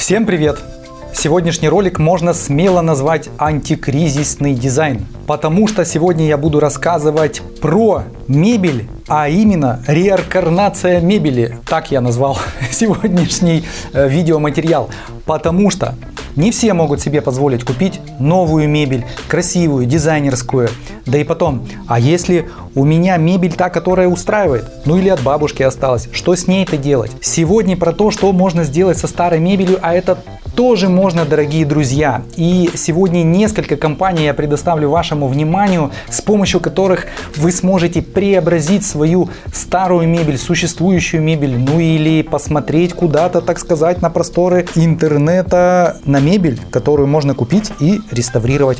Всем привет! Сегодняшний ролик можно смело назвать антикризисный дизайн, потому что сегодня я буду рассказывать про мебель, а именно реинкарнация мебели, так я назвал сегодняшний э, видеоматериал, потому что не все могут себе позволить купить новую мебель, красивую, дизайнерскую. Да и потом, а если у меня мебель та, которая устраивает, ну или от бабушки осталась, что с ней-то делать? Сегодня про то, что можно сделать со старой мебелью, а это тоже можно, дорогие друзья. И сегодня несколько компаний я предоставлю вашему вниманию, с помощью которых вы сможете преобразить свою старую мебель, существующую мебель, ну или посмотреть куда-то, так сказать, на просторы интернета на мебель, которую можно купить и реставрировать.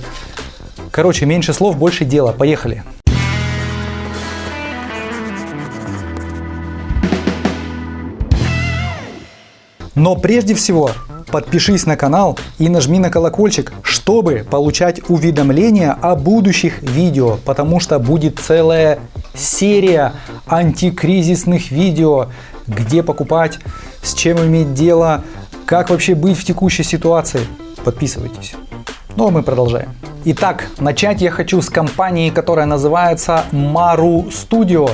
Короче, меньше слов, больше дела. Поехали! Но прежде всего подпишись на канал и нажми на колокольчик, чтобы получать уведомления о будущих видео, потому что будет целая серия антикризисных видео, где покупать, с чем иметь дело, как вообще быть в текущей ситуации. Подписывайтесь. Ну а мы продолжаем. Итак, начать я хочу с компании, которая называется Maru Studio.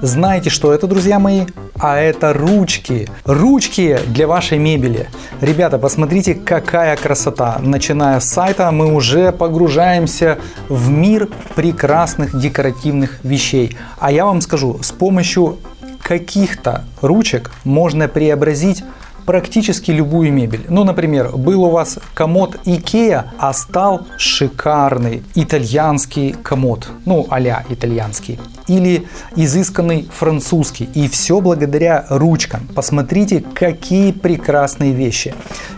Знаете, что это, друзья мои? А это ручки. Ручки для вашей мебели. Ребята, посмотрите, какая красота. Начиная с сайта, мы уже погружаемся в мир прекрасных декоративных вещей. А я вам скажу, с помощью каких-то ручек можно преобразить практически любую мебель. Ну, например, был у вас комод Ikea, а стал шикарный итальянский комод, ну, а итальянский, или изысканный французский. И все благодаря ручкам. Посмотрите, какие прекрасные вещи.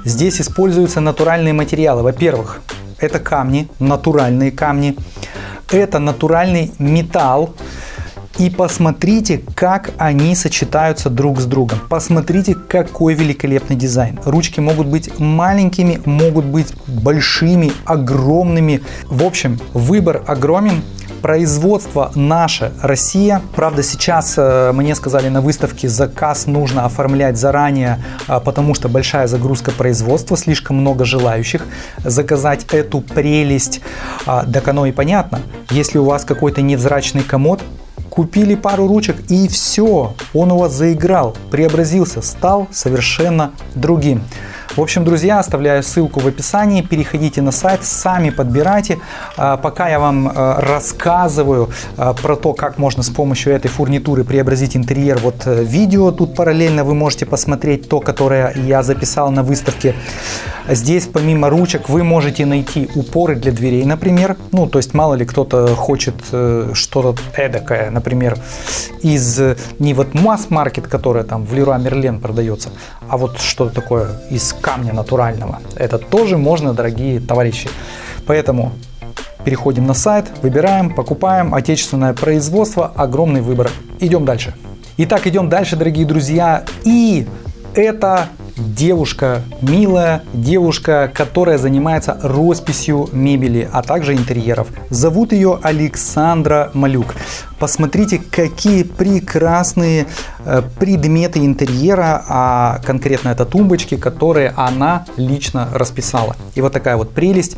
Здесь используются натуральные материалы. Во-первых, это камни, натуральные камни. Это натуральный металл, и посмотрите, как они сочетаются друг с другом. Посмотрите, какой великолепный дизайн. Ручки могут быть маленькими, могут быть большими, огромными. В общем, выбор огромен. Производство наше, Россия. Правда, сейчас э, мне сказали на выставке, заказ нужно оформлять заранее, э, потому что большая загрузка производства, слишком много желающих заказать эту прелесть. Так оно и понятно. Если у вас какой-то невзрачный комод, купили пару ручек и все, он у вас заиграл, преобразился, стал совершенно другим. В общем, друзья, оставляю ссылку в описании, переходите на сайт, сами подбирайте. А, пока я вам а, рассказываю а, про то, как можно с помощью этой фурнитуры преобразить интерьер, вот э, видео тут параллельно вы можете посмотреть, то, которое я записал на выставке. Здесь помимо ручек вы можете найти упоры для дверей, например. Ну, то есть мало ли кто-то хочет э, что-то эдакое, например, из не вот масс-маркет, которая там в Леруа Мерлен продается, а вот что-то такое из камня натурального. Это тоже можно, дорогие товарищи. Поэтому переходим на сайт, выбираем, покупаем отечественное производство, огромный выбор. Идем дальше. Итак, идем дальше, дорогие друзья. И это девушка, милая девушка, которая занимается росписью мебели, а также интерьеров. Зовут ее Александра Малюк. Посмотрите, какие прекрасные э, предметы интерьера, а конкретно это тумбочки, которые она лично расписала. И вот такая вот прелесть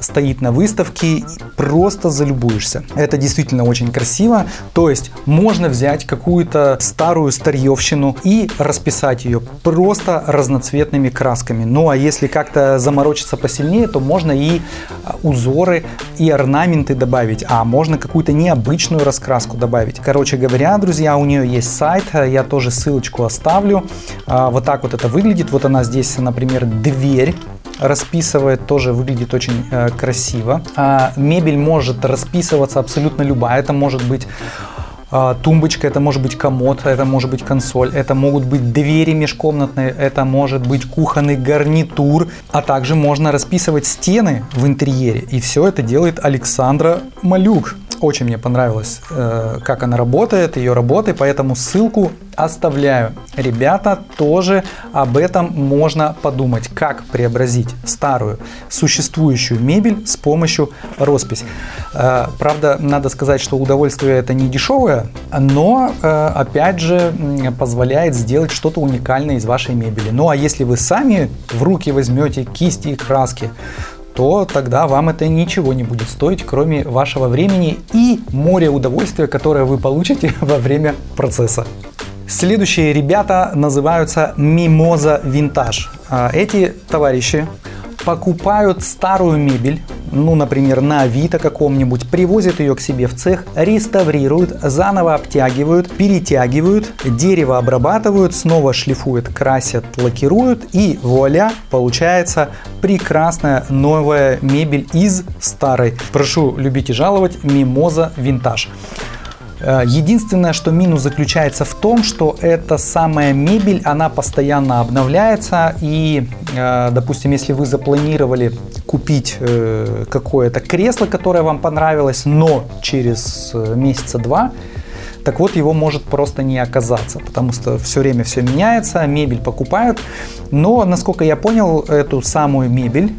стоит на выставке, просто залюбуешься. Это действительно очень красиво, то есть можно взять какую-то старую старьевщину и расписать ее просто разноцветными красками. Ну а если как-то заморочиться посильнее, то можно и а, узоры, и орнаменты добавить, а можно какую-то необычную раскраску добавить. Короче говоря, друзья, у нее есть сайт, я тоже ссылочку оставлю. А, вот так вот это выглядит. Вот она здесь, например, дверь расписывает, тоже выглядит очень э, красиво. А, мебель может расписываться абсолютно любая, это может быть а, тумбочка, это может быть комод, это может быть консоль, это могут быть двери межкомнатные, это может быть кухонный гарнитур, а также можно расписывать стены в интерьере. И все это делает Александра Малюк. Очень мне понравилось, э, как она работает, ее работы, поэтому ссылку оставляю. Ребята, тоже об этом можно подумать, как преобразить старую существующую мебель с помощью росписи. Э, правда, надо сказать, что удовольствие это не дешевое, но э, опять же позволяет сделать что-то уникальное из вашей мебели. Ну а если вы сами в руки возьмете кисти и краски, то тогда вам это ничего не будет стоить, кроме вашего времени и моря удовольствия, которое вы получите во время процесса. Следующие ребята называются Mimosa Vintage. А, эти товарищи покупают старую мебель, ну, например, на Авито каком-нибудь, привозят ее к себе в цех, реставрируют, заново обтягивают, перетягивают, дерево обрабатывают, снова шлифуют, красят, лакируют и вуаля, получается прекрасная новая мебель из старой. Прошу любить и жаловать, Мимоза Винтаж. Э, единственное, что минус заключается в том, что эта самая мебель, она постоянно обновляется. И, э, допустим, если вы запланировали купить э, какое-то кресло, которое вам понравилось, но через месяца два, так вот его может просто не оказаться, потому что все время все меняется, мебель покупают. Но, насколько я понял, эту самую мебель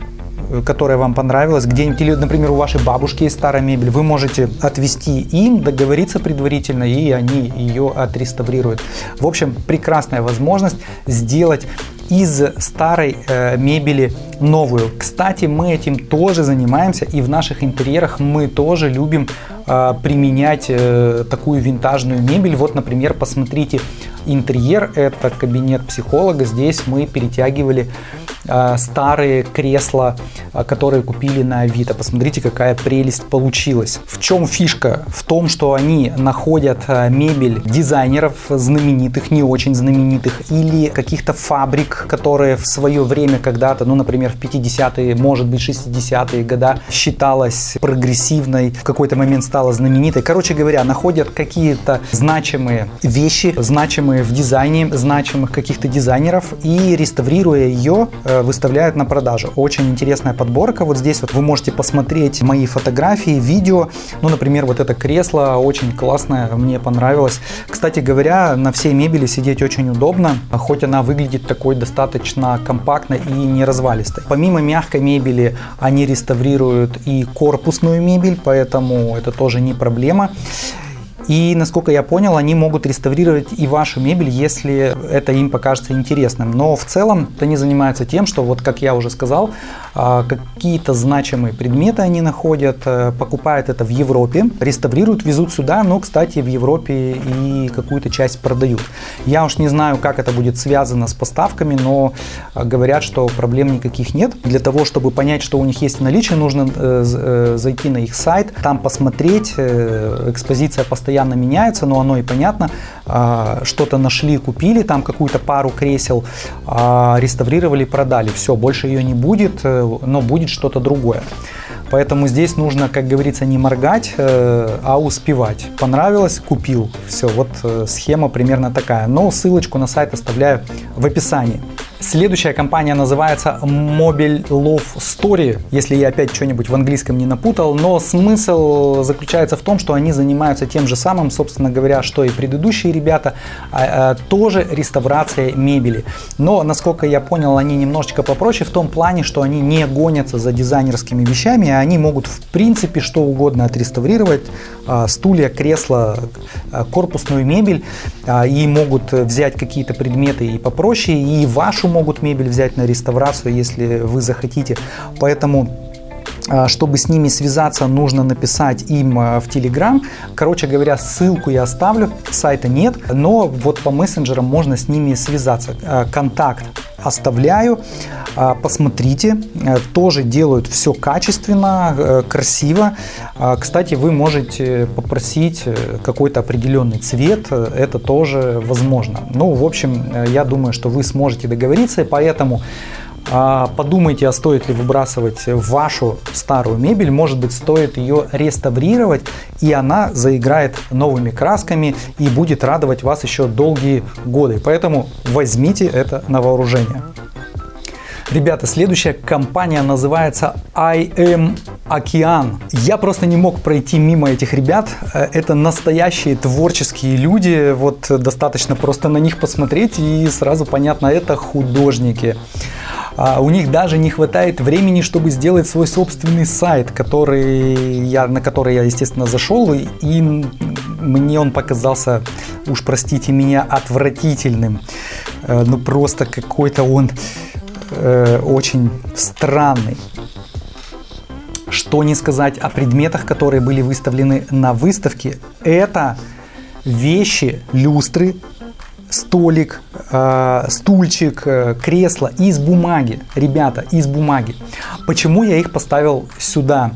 которая вам понравилась, где-нибудь, или, например, у вашей бабушки есть старая мебель, вы можете отвести им, договориться предварительно, и они ее отреставрируют. В общем, прекрасная возможность сделать из старой э, мебели новую. Кстати, мы этим тоже занимаемся, и в наших интерьерах мы тоже любим э, применять э, такую винтажную мебель. Вот, например, посмотрите интерьер, это кабинет психолога. Здесь мы перетягивали старые кресла, э, которые купили на Авито. Посмотрите, какая прелесть получилась. В чем фишка? В том, что они находят э, мебель дизайнеров знаменитых, не очень знаменитых, или каких-то фабрик, которые в свое время когда-то, ну, например, в 50-е, может быть, 60-е года считалась прогрессивной, в какой-то момент стала знаменитой. Короче говоря, находят какие-то значимые вещи, значимые в дизайне, значимых каких-то дизайнеров и реставрируя ее, Э, выставляют на продажу. Очень интересная подборка. Вот здесь вот вы можете посмотреть мои фотографии, видео. Ну, например, вот это кресло очень классное, мне понравилось. Кстати говоря, на всей мебели сидеть очень удобно, хоть она выглядит такой достаточно компактной и не развалистой. Помимо мягкой мебели, они реставрируют и корпусную мебель, поэтому это тоже не проблема. И, насколько я понял, они могут реставрировать и вашу мебель, если это им покажется интересным. Но в целом они занимаются тем, что, вот как я уже сказал, а, какие-то значимые предметы они находят, э, покупают это в Европе, реставрируют, везут сюда, но, кстати, в Европе и какую-то часть продают. Я уж не знаю, как это будет связано с поставками, но а, говорят, что проблем никаких нет. Для того, чтобы понять, что у них есть в наличии, нужно э, э, зайти на их сайт, там посмотреть, экспозиция постоянно постоянно меняется, но оно и понятно. А, что-то нашли, купили, там какую-то пару кресел, а, реставрировали, продали. Все, больше ее не будет, э, но будет что-то другое. Поэтому здесь нужно, как говорится, не моргать, э, а успевать. Понравилось, купил. Все, вот э, схема примерно такая. Но ссылочку на сайт оставляю в описании. Следующая компания называется Mobile Love Story, если я опять что-нибудь в английском не напутал, но смысл заключается в том, что они занимаются тем же самым, собственно говоря, что и предыдущие ребята, а, а, тоже реставрацией мебели. Но, насколько я понял, они немножечко попроще в том плане, что они не гонятся за дизайнерскими вещами, а они могут в принципе что угодно отреставрировать, а, стулья, кресла, корпусную мебель, и могут взять какие-то предметы и попроще, и вашу могут мебель взять на реставрацию, если вы захотите. Поэтому чтобы с ними связаться, нужно написать им а, в Telegram. Короче говоря, ссылку я оставлю, сайта нет, но вот по мессенджерам можно с ними связаться. А, контакт оставляю, посмотрите, тоже делают все качественно, красиво. Кстати, вы можете попросить э, какой-то определенный цвет, это тоже возможно. Ну, в общем, э, я думаю, что вы сможете договориться, поэтому а, подумайте, а стоит ли выбрасывать вашу старую мебель. Может быть, стоит ее реставрировать, и она заиграет новыми красками и будет радовать вас еще долгие годы. Поэтому возьмите это на вооружение. Ребята, следующая компания называется IM океан. Я просто не мог пройти мимо этих ребят. Э, это настоящие творческие люди. Вот достаточно просто на них посмотреть и сразу понятно, это художники. А у них даже не хватает времени, чтобы сделать свой собственный сайт, который я, на который я, естественно, зашел, и, и мне он показался, уж простите меня, отвратительным. Э, ну просто какой-то он э, очень странный. Что не сказать о предметах, которые были выставлены на выставке. Это вещи, люстры, столик, э, стульчик, э, кресло из бумаги. Ребята, из бумаги. Почему я их поставил сюда?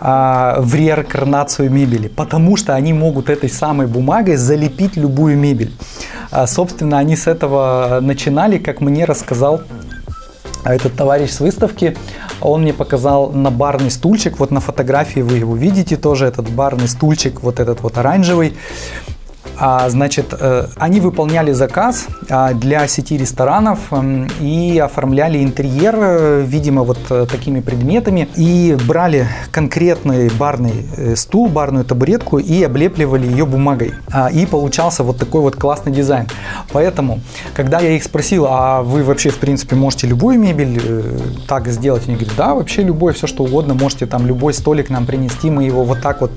Э, в реинкарнацию мебели, потому что они могут этой самой бумагой залепить любую мебель. А, собственно, они с этого начинали, как мне рассказал этот товарищ с выставки. Он мне показал на барный стульчик, вот на фотографии вы его видите тоже, этот барный стульчик, вот этот вот оранжевый. А, значит, э, они выполняли заказ а, для сети ресторанов эм, и оформляли интерьер, э, видимо, вот э, такими предметами. И брали конкретный барный стул, барную табуретку и облепливали ее бумагой. А, и получался вот такой вот классный дизайн. Поэтому, когда я их спросил, а вы вообще, в принципе, можете любую мебель так сделать? Они говорят, да, вообще любой, все что угодно, можете там любой столик нам принести, мы его вот так вот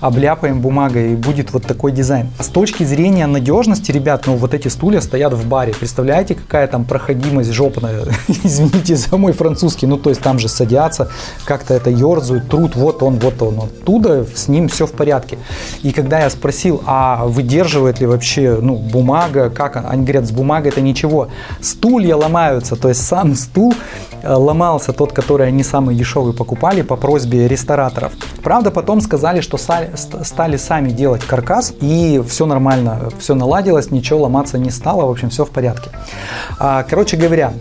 обляпаем бумагой и будет вот такой дизайн. С точки зрения надежности, ребят, ну вот эти стулья стоят в баре. Представляете, какая там проходимость жопная? Извините за мой французский. Ну, то есть там же садятся, как-то это ерзают, труд, вот он, вот он. Оттуда с ним все в порядке. И когда я спросил, а выдерживает ли вообще, ну, бумага, как? Они говорят, с бумагой это ничего. Стулья ломаются, то есть сам стул э, ломался, тот, который они самый дешевый покупали по просьбе рестораторов. Правда, потом сказали, что стали сами делать каркас, и все нормально, все наладилось, ничего ломаться не стало, в общем, все в порядке. А, короче говоря,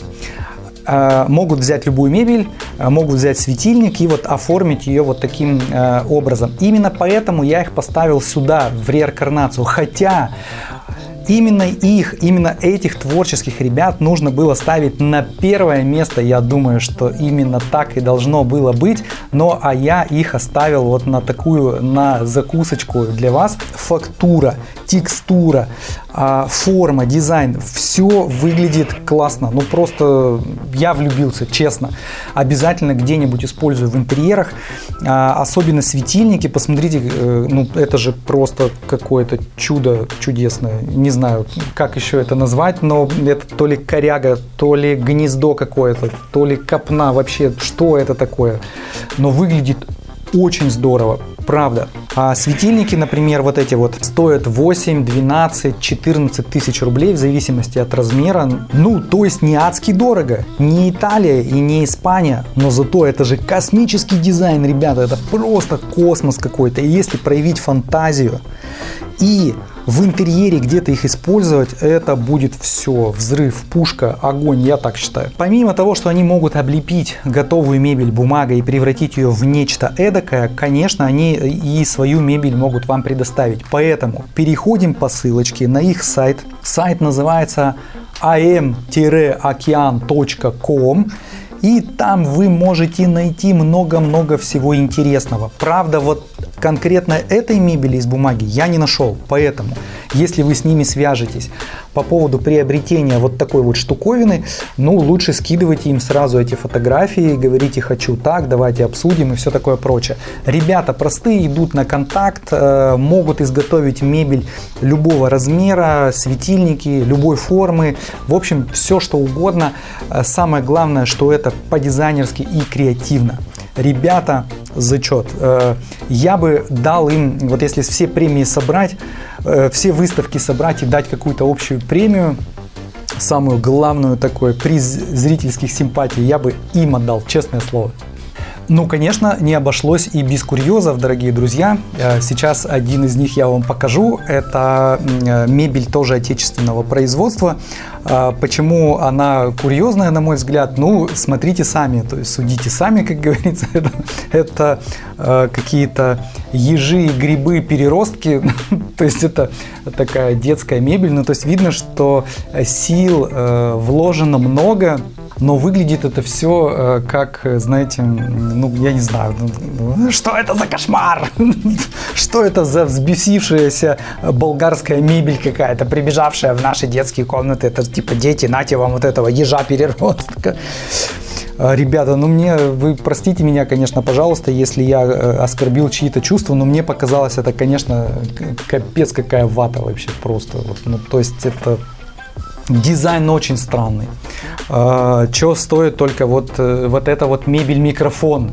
а, могут взять любую мебель, а, могут взять светильник и вот оформить ее вот таким образом. Именно поэтому я их поставил сюда, в реинкарнацию. Хотя Именно их, именно этих творческих ребят нужно было ставить на первое место. Я думаю, что именно так и должно было быть. Но а я их оставил вот на такую, на закусочку для вас. Фактура, текстура, форма, дизайн, все выглядит классно. Ну просто я влюбился, честно. Обязательно где-нибудь использую в интерьерах. А, особенно светильники, посмотрите, э, ну это же просто какое-то чудо чудесное. Не знаю, как еще это назвать, но это то ли коряга, то ли гнездо какое-то, то ли копна, вообще, что это такое. Но выглядит очень здорово, правда. А светильники, например, вот эти вот стоят 8, 12, 14 тысяч рублей в зависимости от размера. Ну, то есть не адски дорого. Не Италия и не Испания, но зато это же космический дизайн, ребята. Это просто космос какой-то. И если проявить фантазию и в интерьере где-то их использовать, это будет все, взрыв, пушка, огонь, я так считаю. Помимо того, что они могут облепить готовую мебель бумагой и превратить ее в нечто эдакое, конечно, они и свою мебель могут вам предоставить. Поэтому переходим по ссылочке на их сайт. Сайт называется am-okean.com и там вы можете найти много-много всего интересного. Правда, вот конкретно этой мебели из бумаги я не нашел. Поэтому, если вы с ними свяжетесь по поводу приобретения вот такой вот штуковины, ну, лучше скидывайте им сразу эти фотографии, говорите «хочу так», давайте обсудим и все такое прочее. Ребята простые, идут на контакт, э, могут изготовить мебель любого размера, светильники, любой формы, в общем, все что угодно. Э, самое главное, что это по-дизайнерски и креативно. Ребята, зачет. Э, я бы дал им, вот если все премии собрать, э, все выставки собрать и дать какую-то общую премию, самую главную такой приз зрительских симпатий, я бы им отдал, честное слово. Ну, конечно, не обошлось и без курьезов, дорогие друзья. Э, сейчас один из них я вам покажу. Это э, мебель тоже отечественного производства. Э, почему она курьезная, на мой взгляд? Ну, смотрите сами, то есть судите сами, как говорится. Это, это какие-то ежи, грибы, переростки. то есть это такая детская мебель. Ну, то есть видно, что сил вложено много но выглядит это все как, знаете, ну, я не знаю, ну, что это за кошмар? Что это за взбесившаяся болгарская мебель какая-то, прибежавшая в наши детские комнаты? Это типа дети, нате вам вот этого ежа переростка. А, ребята, ну мне, вы простите меня, конечно, пожалуйста, если я э, оскорбил чьи-то чувства, но мне показалось это, конечно, капец какая вата вообще просто. Ну, то есть это Дизайн очень странный. А, Что стоит только вот, э, вот это вот мебель-микрофон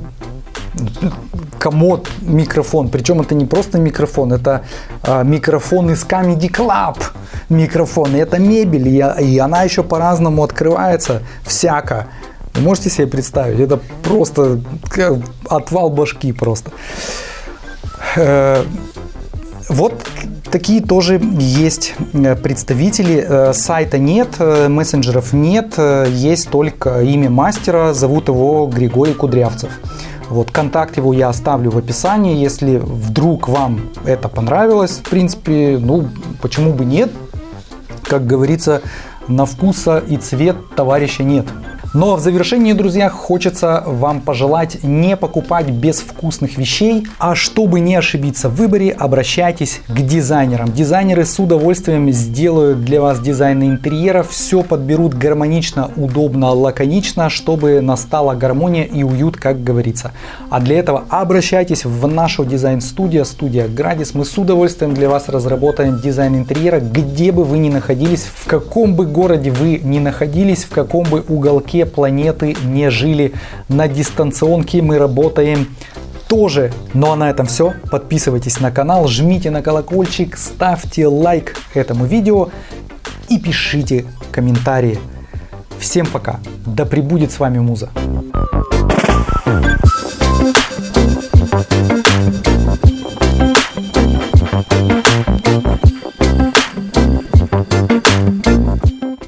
комод микрофон. Причем это не просто микрофон, это а, микрофон из Comedy Club микрофон. И это мебель, и, она еще по-разному открывается, всяко. Вы можете себе представить? Это просто отвал башки просто. Э, вот такие тоже есть э, представители. Э, сайта нет, мессенджеров нет, есть только имя мастера, зовут его Григорий Кудрявцев. Вот, контакт его я оставлю в описании, если вдруг вам это понравилось, в принципе, ну, почему бы нет, как говорится, на вкуса и цвет товарища нет. Но в завершении, друзья, хочется вам пожелать не покупать безвкусных вещей, а чтобы не ошибиться в выборе, обращайтесь к дизайнерам. Дизайнеры с удовольствием сделают для вас дизайн интерьера, все подберут гармонично, удобно, лаконично, чтобы настала гармония и уют, как говорится. А для этого обращайтесь в нашу дизайн-студию, студия Градис. Мы с удовольствием для вас разработаем дизайн интерьера, где бы вы ни находились, в каком бы городе вы ни находились, в каком бы уголке уголке планеты не жили. На дистанционке мы работаем тоже. Ну а на этом все. Подписывайтесь на канал, жмите на колокольчик, ставьте лайк этому видео и пишите комментарии. Всем пока. Да пребудет с вами Муза.